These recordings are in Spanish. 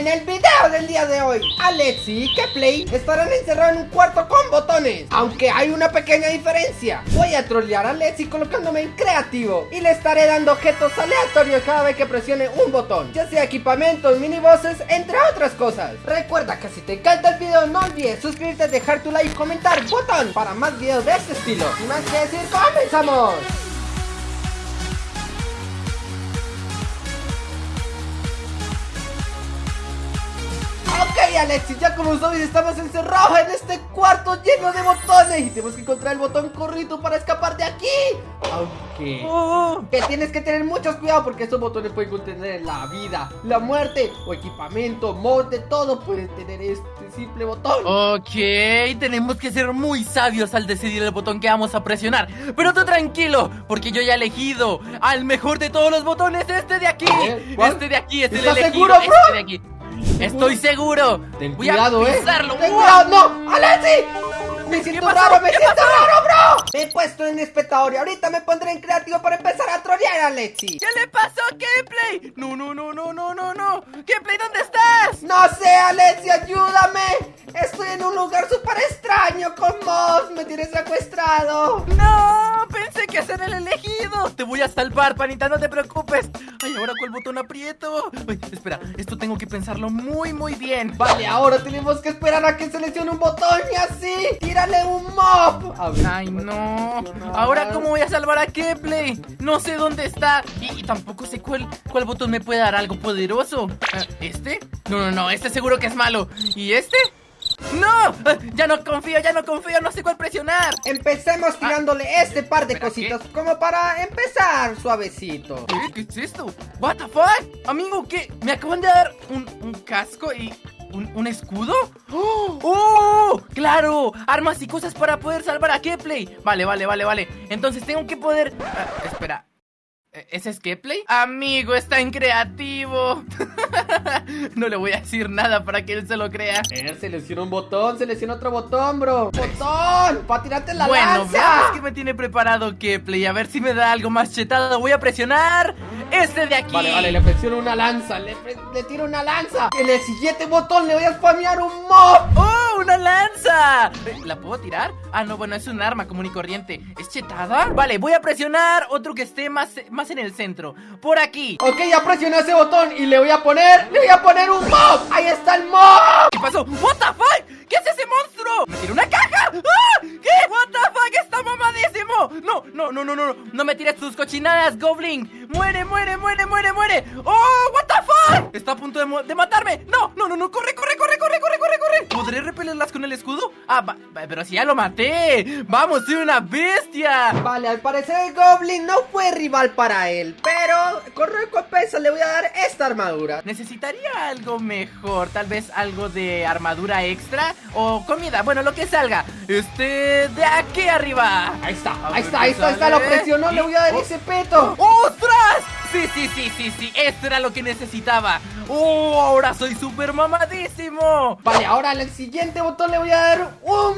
En el video del día de hoy, Alexi y Keplay estarán encerrados en un cuarto con botones. Aunque hay una pequeña diferencia. Voy a trollear a Alexi colocándome en creativo. Y le estaré dando objetos aleatorios cada vez que presione un botón. Ya sea equipamientos, minibosses, entre otras cosas. Recuerda que si te encanta el video, no olvides suscribirte, dejar tu like comentar botón para más videos de este estilo. Sin más que decir, comenzamos. Ok Alexis, ya como sabes estamos encerrados en este cuarto lleno de botones Y tenemos que encontrar el botón corrito para escapar de aquí Aunque... Oh. Que tienes que tener mucho cuidado porque estos botones pueden contener la vida, la muerte o equipamiento, mod de todo pueden tener este simple botón Ok, tenemos que ser muy sabios al decidir el botón que vamos a presionar Pero tú tranquilo, porque yo ya he elegido al mejor de todos los botones, este de aquí ¿Eh? Este de aquí, este el ¿Estás elegido, seguro, bro? este de aquí Estoy seguro. Ten Voy cuidado, a eh Ten cuidado, no, Alexi Me siento pasó? raro, me ¿Qué siento pasó? raro, bro. Me he puesto en espectador y ahorita me pondré en creativo para empezar a trollear a Alexi ¿Qué le pasó a Gameplay? No, no, no, no, no, no, no. Gameplay, ¿dónde estás? No sé, Alexi, ayúdame. Estoy en un lugar súper extraño con Moss Me tienes secuestrado. No, que ser el elegido Te voy a salvar, panita, no te preocupes Ay, ahora cuál botón aprieto Ay, espera, esto tengo que pensarlo muy, muy bien Vale, ahora tenemos que esperar a que seleccione un botón y así Tírale un mob A ver, Ay, no. Ahora, ¿cómo voy a salvar a Kepley? No sé dónde está. Y, y tampoco sé cuál, cuál botón me puede dar algo poderoso. Ah, ¿Este? No, no, no. Este seguro que es malo. ¿Y este? ¡No! Ah, Ya no confío, ya no confío. No sé cuál presionar. Empecemos tirándole este par de cositas Como para empezar suavecito ¿Qué, ¿Qué es esto? ¿What the fuck? Amigo, ¿qué? ¿Me acaban de dar un, un casco y un, un escudo? ¡Oh! ¡Oh! ¡Claro! Armas y cosas para poder salvar a Kepley. Vale, vale, vale, vale. Entonces tengo que poder... ah, espera. ¿E- ¿Ese es Kepley? Amigo, está en creativo. no le voy a decir nada para que él se lo crea. Eh, selecciona un botón, selecciona otro botón, bro ¡Botón! ¡Para tirarte la bueno, lanza! veamos qué me tiene preparado Kepley. A ver si me da algo más chetado. Voy a presionar este de aquí. Vale, vale, le presiono una lanza, le, le tiro una lanza En el siguiente botón le voy a spamear un mob ¡Oh, una lanza! ¿La puedo tirar? Ah, no, bueno, es un arma común y corriente ¿Es chetada? Vale, voy a presionar otro que esté más, más en el centro Por aquí Ok, ya presioné ese botón y le voy a poner, le voy a poner un mob ¡Ahí está el mob! ¿Qué pasó? ¿What the fuck? ¿Qué es ese monstruo? ¿Me tiró una caja? ¡Ah! ¿Qué? ¿What the fuck? ¡Está mamadísimo! No, no, no, no, no No me tires tus cochinadas, Goblin ¡Muere, muere, muere, muere, muere! ¡Oh, what the fuck! Está a punto de, de matarme ¡No, no, no, no! ¡Corre, corre, corre, corre, corre, corre, corre! ¿Podré repelerlas con el escudo? Ah, va- pero si ya lo maté ¡Vamos, soy una bestia! Vale, al parecer el Goblin no fue rival para él Pero con recompensa le voy a dar esta armadura Necesitaría algo mejor, tal vez algo de armadura extra o comida, bueno, lo que salga. Este de aquí arriba. Ahí está, ahí está, ahí está, ahí está, lo presionó, le voy a dar Oh. ese peto ¡Ostras! Sí, sí, sí, sí, sí, esto era lo que necesitaba. ¡Oh, ahora soy súper mamadísimo! Vale, ahora al siguiente botón le voy a dar un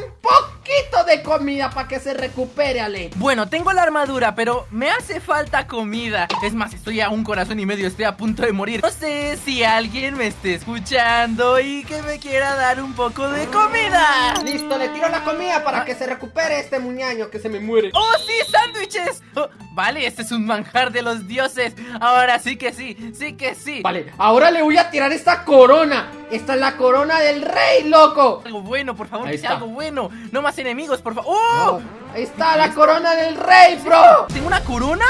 poquito de comida para que se recupere, Ale Bueno, tengo la armadura, pero me hace falta comida. Es más, estoy a un corazón y medio, estoy a punto de morir. No sé si alguien me esté escuchando y que me quiera dar un poco de comida. Listo, le tiro la comida para Ah. que se recupere este muñaño que se me muere ¡Oh, sí, sándwiches! Oh, vale, este es un manjar de los dioses. Ahora sí que sí, sí que sí. Vale, ahora le voy a tirar esta corona Esta es la corona del rey, loco Algo bueno, por favor, Ahí que sea está. algo bueno. No más enemigos, por favor. ¡Oh! Ahí está la corona del rey, bro ¿Tengo una corona?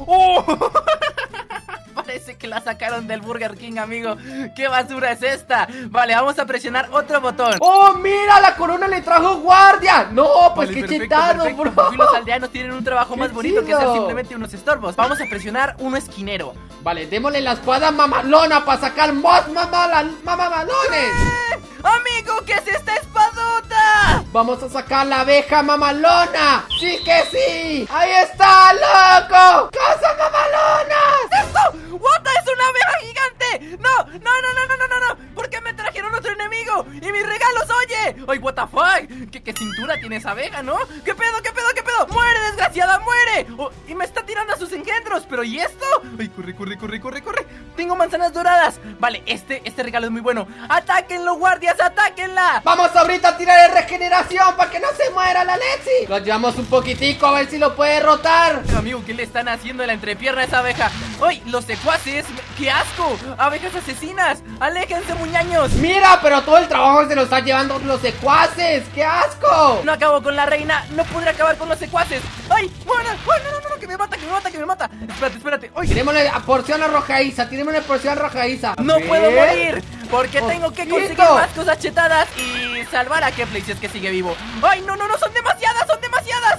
¡Oh! Parece que la sacaron del Burger King, amigo. ¿Qué basura es esta? Vale, vamos a presionar otro botón. ¡Oh, mira! La corona le trajo guardia ¡No, pues Vale, qué perfecto, chetado, perfecto. bro! Por fin los aldeanos tienen un trabajo ¡Qué más bonito que ser simplemente unos estorbos. Vamos a presionar uno esquinero. Vale, démosle la espada mamalona para sacar más mamamalones ¡Eh! ¡Amigo, qué es esta espadota! ¡Vamos a sacar la abeja mamalona! ¡Sí que sí! ¡Ahí está, loco! ¡Cosa mamalona! ¡Esto! ¡What! ¡Es una abeja gigante! ¡No! ¡No, no, no, no, no, no! no! ¿Por qué me trajeron otro enemigo? ¡Y mis regalos, oye! ¡Ay, what the fuck! ¿Qué, qué cintura tiene esa abeja, no? ¿Qué pedo, qué pedo, qué ¡Muere, desgraciada, muere! Oh, y me está tirando a sus engendros, ¿pero y esto? ¡Ay, corre, corre, corre, corre, corre! Tengo manzanas doradas Vale, este, este regalo es muy bueno ¡Atáquenlo, guardias, atáquenla! Vamos ahorita a tirar el regeneración para que no se muera la Lexi Lo llevamos un poquitico a ver si lo puede rotar Amigo, ¿qué le están haciendo en la entrepierna a esa abeja? ¡Ay, los secuaces! ¡Qué asco! ¡Abejas asesinas! ¡Aléjense, muñaños! Mira, pero todo el trabajo se lo están llevando los secuaces ¡Qué asco! No acabo con la reina, no podré acabar con los secuaces ¡Ay! ¡Bueno! ¡Ay, no, no, no! ¡Que me mata, que me mata, que me mata! Espérate, espérate ¡Ay! Tirémosle a porción arrojadiza, tirémosle porción arrojadiza ¡No puedo morir! Porque tengo que conseguir más cosas chetadas y salvar a Kepley si es que sigue vivo ¡Ay, no, no, no! ¡Son demasiadas, son demasiadas!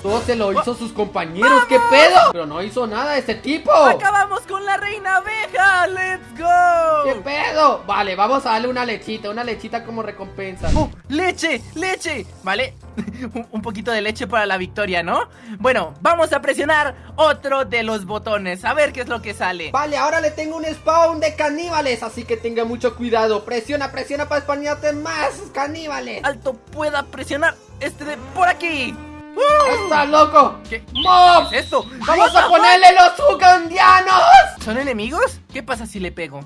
Todo se lo hizo sus compañeros, ¿qué pedo? Pero no hizo nada este tipo ¡Acabamos con la reina abeja! ¡Let's go! ¿Qué pedo? Vale, vamos a darle una lechita, una lechita como recompensa ¡Oh! ¡Leche! ¡Leche! ¿Vale? un poquito de leche para la victoria, ¿no? Bueno, vamos a presionar otro de los botones A ver qué es lo que sale Vale, ahora le tengo un spawn de caníbales Así que tenga mucho cuidado Presiona, presiona para spawnarte más caníbales Alto, pueda presionar este de por aquí ¡Está loco! ¿Qué? ¡Mob! ¿Qué es esto? ¡Vamos a ponerle los ugandianos! ¿Son enemigos? ¿Qué pasa si le pego?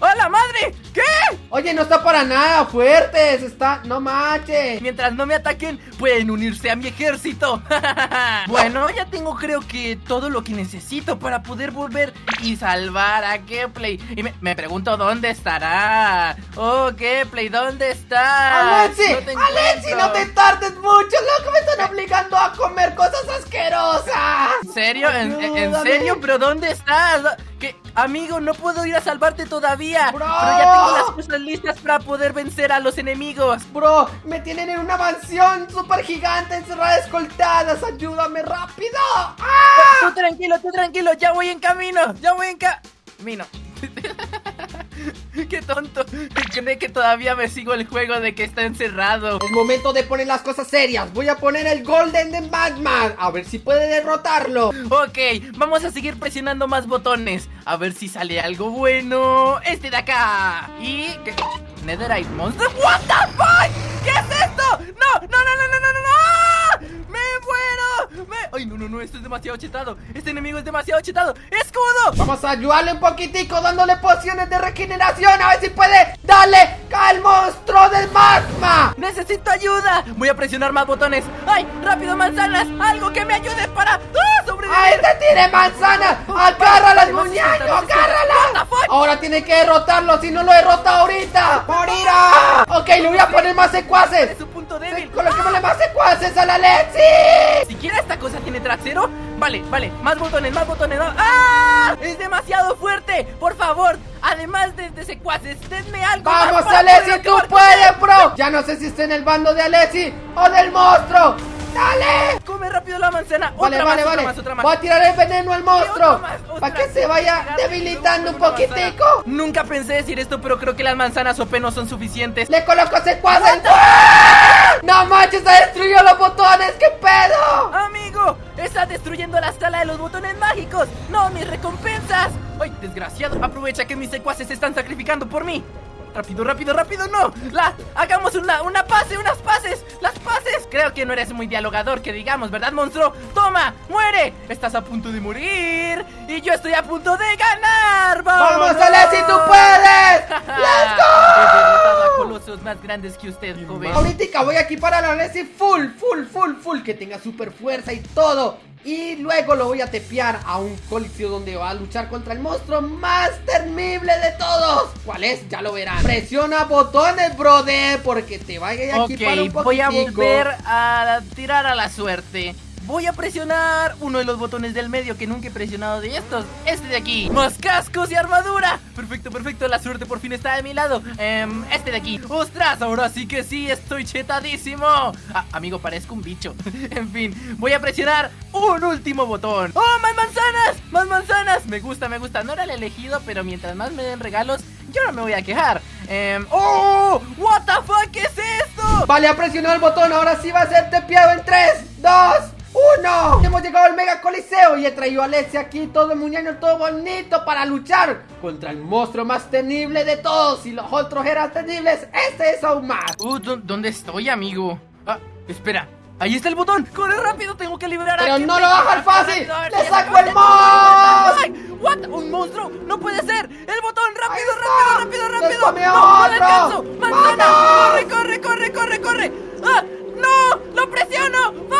¡Hola, madre! ¿Qué? Oye, no está para nada fuertes Está... No manches Mientras no me ataquen, pueden unirse a mi ejército Bueno, ya tengo creo que todo lo que necesito Para poder volver y salvar a Kepley Y me, pregunto dónde estará Oh, Kepley, ¿dónde está? ¡Alexi! No ¡Alexi, no te tardes mucho! ¡Loco, me están obligando a comer cosas asquerosas! ¿En serio? ¿En, serio? ¿Pero dónde estás? ¿Qué? Amigo, no puedo ir a salvarte todavía. Pero ya tengo las cosas listas para poder vencer a los enemigos. Bro, me tienen en una mansión súper gigante encerrada escoltadas. Ayúdame rápido. ¡Ah! Tú tranquilo, tú tranquilo, ya voy en camino Ya voy en camino Qué tonto. Cree que todavía me sigo el juego de que está encerrado. Es momento de poner las cosas serias. Voy a poner el Golden de Magma. A ver si puede derrotarlo. Ok, vamos a seguir presionando más botones. A ver si sale algo bueno. Este de acá. Y... ¿qué? Netherite Monster. ¿What the fuck? ¿Qué es esto? No, no. No. ¡Me muero! ¡Me... ¡Ay, no, no, no! Esto es demasiado chetado. Este enemigo es demasiado chetado. ¡Escudo! Vamos a ayudarle un poquitico dándole pociones de regeneración. A ver si puede darle al monstruo del magma. ¡Necesito ayuda! Voy a presionar más botones. ¡Ay, rápido, manzanas! ¡Algo que me ayude para ¡Ah, sobrevivir! ¡Ahí te tire manzanas! ¡Agárralas, muñeco! ¡Agárralas! Ahora tiene que derrotarlo. Si no lo derrota ahorita, morirá. Ok, le voy a poner más secuaces. Débil. Coloquémosle más secuaces a la Lexi. ¿Siquiera esta cosa tiene trasero? Vale, vale, más botones, más botones ¡Ah! ¡Es demasiado fuerte! Por favor, además de, de secuaces, denme algo ¡Vamos, Alexi, tú puedes, bro! Ya no sé si está en el bando de Alexi o del monstruo ¡Dale! Come rápido la manzana. Vale, otra vale, más, vale. Otra más, otra más. Voy a tirar el veneno al monstruo. Para que se vaya debilitando un poquitico. Nunca pensé decir esto, pero creo que las manzanas OP no son suficientes. Le coloco secuaces. ¡No manches! ¡Ha destruido los botones! ¡Qué pedo! ¡Amigo! ¡Está destruyendo la sala de los botones mágicos! ¡No, mis recompensas! ¡Ay, desgraciado! Aprovecha que mis secuaces se están sacrificando por mí. Rápido, rápido, rápido, no La, hagamos una, una pase, unas pases Las pases Creo que no eres muy dialogador que digamos, ¿verdad, monstruo? Toma, muere Estás a punto de morir Y yo estoy a punto de ganar ¡Vamos, ¡Vamos si tú puedes! ¡Let's go! Colosos más grandes que usted, joven Ahorita voy a equipar a la Leslie full, full, full, full Que tenga super fuerza y todo y luego lo voy a tepear a un coliseo donde va a luchar contra el monstruo más temible de todos. ¿Cuál es? Ya lo verán. Presiona botones, brother, porque te vaya a equipar un poquitico. voy a volver a tirar a la suerte. Voy a presionar uno de los botones del medio que nunca he presionado de estos Este de aquí ¡Más cascos y armadura! Perfecto, perfecto, la suerte por fin está de mi lado eh, Este de aquí ¡Ostras! Ahora sí que sí, estoy chetadísimo ah, Amigo, parezco un bicho En fin, voy a presionar un último botón ¡Oh, más manzanas! ¡Más manzanas! Me gusta, me gusta No era el elegido, pero mientras más me den regalos Yo no me voy a quejar eh, ¡Oh! ¿What the fuck? ¿Qué es esto? Vale, ha presionado el botón Ahora sí va a ser tepeado en 3, 2, ¡Uno! Hemos llegado al Mega Coliseo y he traído a Alexia aquí todo muñeño, todo bonito para luchar contra el monstruo más temible de todos. Y los otros eran temibles, este es aún más. Uh, ¿Dónde estoy, amigo? Ah, espera. Ahí está el botón. Corre rápido, tengo que liberar a Pero no lo bajas fácil. ¡Le saco el! Ay, What? Un monstruo. No puede ser. El botón. Rápido, rápido, rápido, rápido. No, no alcanzo. Manzana. Corre, corre, corre, corre, corre. ¡Ah! ¡No! ¡Lo presiono! ¡Vamos!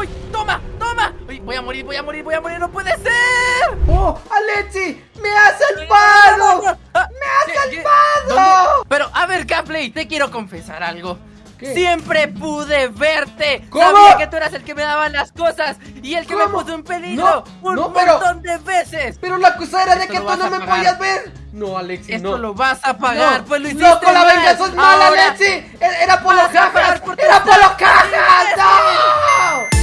¡Uy! ¡Toma! ¡Toma! Uy, voy a morir, voy a morir, voy a morir. ¡No puede ser! ¡Oh, Alexi! ¡Me has salvado! Ah, ¡Me has ¿qué- qué? salvado! Pero, a ver, Gaplay, te quiero confesar algo. ¿Qué? Siempre pude verte. ¿Cómo? Sabía que tú eras el que me daba las cosas y el que me puso en peligro No, un no, pero- montón de veces. Pero la cosa era de que tú no me pagar. podías ver. No, Alexi, Esto no. lo vas a pagar, No. pues lo hiciste ¡Loco, la mal. venganza es mala, Alexi! ¡Era por los cajas! ¡Era por los cajas! ¡No!